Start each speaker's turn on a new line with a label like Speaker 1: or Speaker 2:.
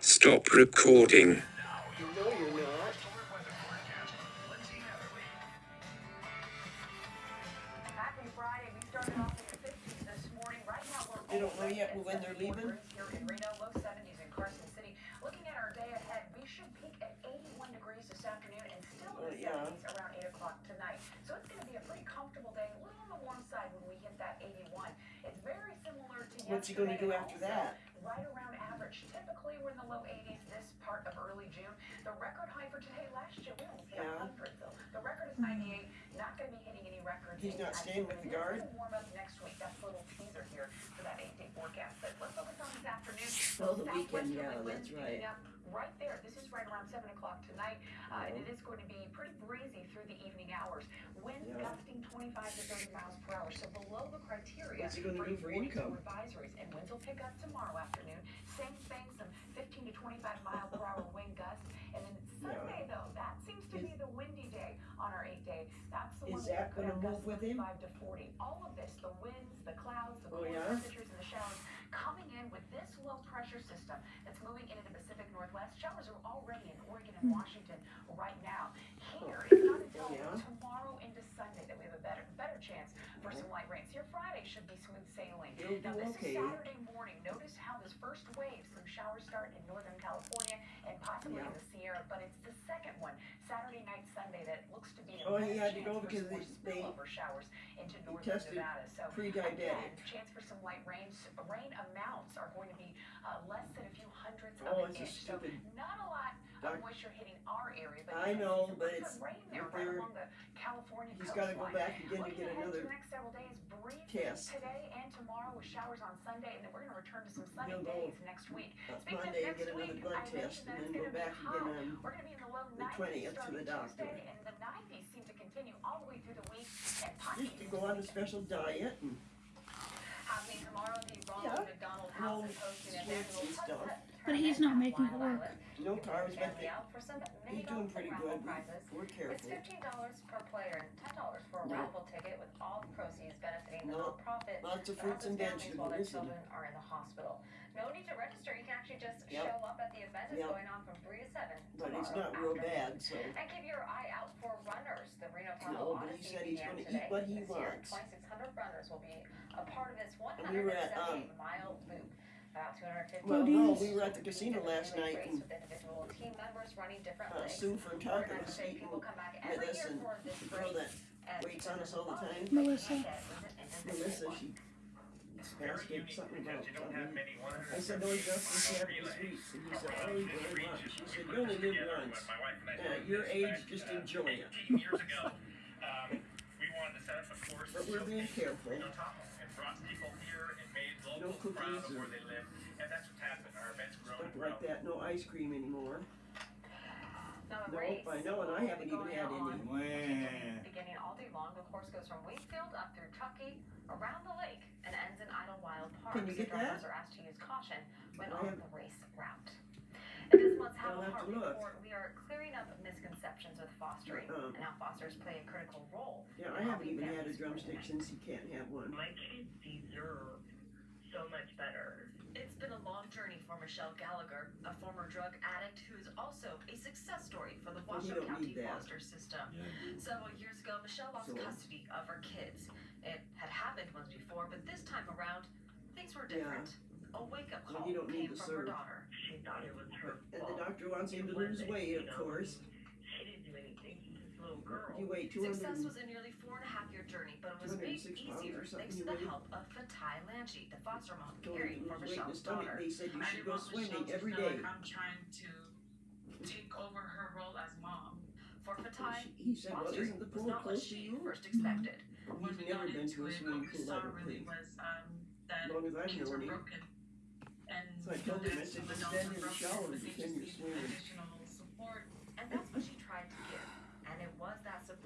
Speaker 1: Stop recording.
Speaker 2: No, you're not.
Speaker 3: Happy Friday. We started off in the 50s this morning. Right now we're
Speaker 2: They don't know yet when they're leaving?
Speaker 3: degrees Here in Reno, low 70s in Carson City. Looking at our day ahead, we should peak at 81 degrees this afternoon and still in the 70s around 8 o'clock tonight. So it's going to be a pretty comfortable day, a little on the warm side when we hit that 81. It's very similar to
Speaker 2: What's he gonna do after that?
Speaker 3: Right around average. Typically we're in the low 80s this part of early June. The record high for today last year, we almost hit
Speaker 2: Yeah.
Speaker 3: 100 though. The record is 98. Not going to be hitting any records.
Speaker 2: He's not staying with the guard?
Speaker 3: Warm up next week. That's a little teaser here for that eight-day forecast. But let's focus on this afternoon.
Speaker 2: Oh, the weekend, yeah, that's right.
Speaker 3: Right there. This is right around seven o'clock tonight, uh, and it is going to be pretty breezy through the evening hours. Winds
Speaker 2: Yeah.
Speaker 3: gusting 25 to 30 miles per hour, so below the criteria
Speaker 2: What's he gonna do for
Speaker 3: 42
Speaker 2: income?
Speaker 3: advisories. And winds will pick up tomorrow afternoon. Same thing, some 15 to 25 mile per hour wind gusts. And then Sunday, though, that seems to be the windy day on our eight day. That's the one
Speaker 2: Is
Speaker 3: where
Speaker 2: that gonna
Speaker 3: have
Speaker 2: move with him?
Speaker 3: 5 to 40. All of this, the winds, the clouds, the
Speaker 2: Oh, yeah?
Speaker 3: temperatures, and the showers coming in with this low pressure system that's moving into the Pacific Northwest. Showers are already in Oregon and hmm. Washington right now. Here, oh it's not until
Speaker 2: Oh, yeah?
Speaker 3: tomorrow into Sunday that we have a better better chance for some light rains. Here Friday should be smooth sailing.
Speaker 2: You'll
Speaker 3: Now this
Speaker 2: okay.
Speaker 3: is Saturday morning. Notice how this first wave, some showers start in Northern California and possibly in the Sierra, but it's the second one, Saturday night, Sunday, that looks to be a
Speaker 2: Oh,
Speaker 3: better
Speaker 2: he had to
Speaker 3: chance
Speaker 2: go because
Speaker 3: more
Speaker 2: they-
Speaker 3: spillover showers into northern Nevada. So. Again, chance for some light rains. Rain amounts are going to be uh, less than a few hundredths
Speaker 2: Oh,
Speaker 3: of an inch. So
Speaker 2: stupid
Speaker 3: not a lot
Speaker 2: doc-
Speaker 3: of moisture hitting our area, but
Speaker 2: I know, but it's-
Speaker 3: good rain there
Speaker 2: but
Speaker 3: right along the California
Speaker 2: He's gotta go back again to get
Speaker 3: ahead to
Speaker 2: another
Speaker 3: the next several days, breezy
Speaker 2: test.
Speaker 3: today and tomorrow with showers on Sunday, and then we're going to return to some sunny
Speaker 2: He'll go
Speaker 3: days next week.
Speaker 2: uh,
Speaker 3: Speaking
Speaker 2: Monday and
Speaker 3: next
Speaker 2: another
Speaker 3: week,
Speaker 2: blood
Speaker 3: I
Speaker 2: test and then
Speaker 3: it's
Speaker 2: go
Speaker 3: gonna be
Speaker 2: back again on
Speaker 3: We're going to be in the low
Speaker 2: the
Speaker 3: 90s
Speaker 2: 20th to the doctor.
Speaker 3: Tuesday, and the 90s seem to continue all the way through the week. And
Speaker 2: just to go on a special diet and
Speaker 3: happening tomorrow. The Ronald
Speaker 2: Yeah.
Speaker 3: McDonald
Speaker 2: Well,
Speaker 3: House is hosting an
Speaker 2: sweets
Speaker 3: annual
Speaker 2: and stuff.
Speaker 4: But he's not making it work.
Speaker 2: no carbs, but
Speaker 3: Family out for some
Speaker 2: he's doing pretty good. We're careful.
Speaker 3: It's fifteen dollars per player and ten dollars for a
Speaker 2: Yeah.
Speaker 3: raffle ticket with all the proceeds benefiting the
Speaker 2: No,
Speaker 3: nonprofit
Speaker 2: Lots of fruits and
Speaker 3: families while their children are in the hospital. No need to register. You can actually just
Speaker 2: Yep.
Speaker 3: show up at the event. It's
Speaker 2: Yep.
Speaker 3: going on from three to seven
Speaker 2: But it's
Speaker 3: tomorrow
Speaker 2: not real
Speaker 3: afternoon.
Speaker 2: bad, so.
Speaker 3: And keep your eye out for runners. The Reno Tahoe
Speaker 2: No, but he said he's
Speaker 3: began
Speaker 2: gonna eat what he
Speaker 3: this year.
Speaker 2: wants.
Speaker 3: 2,600 runners will be a part of this
Speaker 2: And we were at,
Speaker 3: 178. About 250
Speaker 2: Well,
Speaker 4: no, we
Speaker 2: were at the casino last night and,
Speaker 3: with individual team members running different
Speaker 2: Uh,
Speaker 3: legs.
Speaker 2: Sue from Target was
Speaker 3: Organizers say
Speaker 2: eating
Speaker 3: people come back
Speaker 2: with us
Speaker 3: year
Speaker 2: and
Speaker 3: for this
Speaker 2: the girl
Speaker 3: race,
Speaker 2: that
Speaker 3: and
Speaker 2: waits on us all the time.
Speaker 4: Melissa.
Speaker 2: Melissa, she asked him something about something. I said, no, Justin, she had the sweets. And he said, oh, you really want. She said, you only live once. At your age, just enjoy it.
Speaker 5: years ago, um, we wanted to set up a course.
Speaker 2: But we're being careful.
Speaker 5: Reno Tahoe and brought people here and made
Speaker 2: No
Speaker 5: locals proud
Speaker 2: cookies
Speaker 5: of
Speaker 2: or-
Speaker 5: where they live. And that's what's happened. Our event's grown
Speaker 2: Stuff
Speaker 5: and
Speaker 2: like that, no ice cream anymore.
Speaker 3: Now, the
Speaker 2: Nope,
Speaker 3: race
Speaker 2: I know, and I haven't even
Speaker 3: going
Speaker 2: had
Speaker 3: on
Speaker 2: any.
Speaker 3: Beginning all day long, the course goes from Wingfield up through Truckee, around the lake, and ends in Idlewild Park.
Speaker 2: Can you
Speaker 3: So
Speaker 2: get
Speaker 3: drivers
Speaker 2: that?
Speaker 3: are asked to use caution when
Speaker 2: I
Speaker 3: on
Speaker 2: have-
Speaker 3: the race route. In this month's
Speaker 2: I'll
Speaker 3: Have a Heart report, we are clearing up misconceptions with fostering
Speaker 2: Um,
Speaker 3: and how fosters play a critical role.
Speaker 2: Yeah, I haven't even had a drumstick since he can't have one.
Speaker 6: My kids deserve so much better.
Speaker 3: It's been a long journey for Michelle Gallagher, a former drug addict who is also a success story for the Washoe County foster system. Several years ago, Michelle lost
Speaker 2: So-
Speaker 3: custody of her kids. It had happened once before, but this time around, things were
Speaker 2: Yeah.
Speaker 3: different. A wake-up
Speaker 2: Well,
Speaker 3: call
Speaker 2: you don't need
Speaker 3: came
Speaker 2: to
Speaker 3: from her daughter.
Speaker 6: She thought it was her fault.
Speaker 2: And the doctor wants him to lose
Speaker 6: wasn't,
Speaker 2: weight,
Speaker 6: you
Speaker 2: of
Speaker 6: know.
Speaker 2: course.
Speaker 6: She didn't do anything. She's this little girl.
Speaker 2: You weigh two
Speaker 3: Success was a nearly four and a half year journey, but it was
Speaker 2: 206
Speaker 3: made easier thanks to the
Speaker 2: weighed?
Speaker 3: help of Fatai Lanchi, the foster mom caring for
Speaker 2: lose weight in his
Speaker 3: Michelle's daughter.
Speaker 2: They said you
Speaker 7: I
Speaker 2: should go swimming
Speaker 7: to
Speaker 2: every
Speaker 7: feel
Speaker 2: day.
Speaker 7: like I'm trying to take over her role as mom.
Speaker 3: For Fatai,
Speaker 2: He said, well, isn't the
Speaker 3: was
Speaker 2: pool
Speaker 3: not what
Speaker 2: close to
Speaker 3: she
Speaker 2: you?
Speaker 3: first expected.
Speaker 7: When
Speaker 2: He's
Speaker 7: we
Speaker 2: never
Speaker 7: got
Speaker 2: been
Speaker 7: into
Speaker 2: to a
Speaker 7: it,
Speaker 2: swimming
Speaker 7: what we
Speaker 2: pool, I
Speaker 7: saw really was um, that
Speaker 2: As long as I've
Speaker 7: kids were
Speaker 2: known him.
Speaker 7: broken. And
Speaker 2: So I
Speaker 7: you know,
Speaker 2: told him, I
Speaker 7: there's
Speaker 2: said,
Speaker 7: some
Speaker 2: just
Speaker 7: adults
Speaker 2: stand in the shower
Speaker 7: broken,
Speaker 2: and
Speaker 7: but
Speaker 2: pretend you're swimming.
Speaker 7: additional support.
Speaker 3: And that's what she